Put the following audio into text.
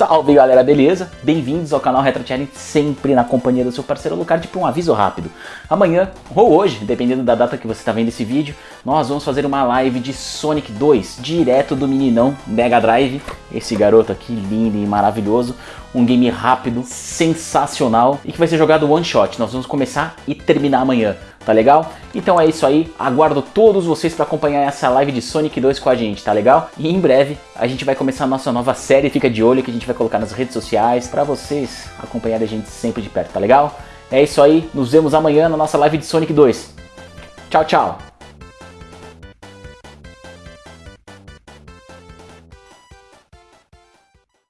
Salve galera, beleza? Bem-vindos ao canal Retro Challenge, sempre na companhia do seu parceiro Lucard para um aviso rápido. Amanhã, ou hoje, dependendo da data que você está vendo esse vídeo, nós vamos fazer uma live de Sonic 2, direto do meninão Mega Drive, esse garoto aqui lindo e maravilhoso, um game rápido, sensacional e que vai ser jogado one shot. Nós vamos começar e terminar amanhã, tá legal? Então é isso aí, aguardo todos vocês para acompanhar essa live de Sonic 2 com a gente, tá legal? E em breve a gente vai começar a nossa nova série, fica de olho que a gente vai colocar nas redes sociais para vocês acompanharem a gente sempre de perto, tá legal? É isso aí, nos vemos amanhã na nossa live de Sonic 2. Tchau, tchau!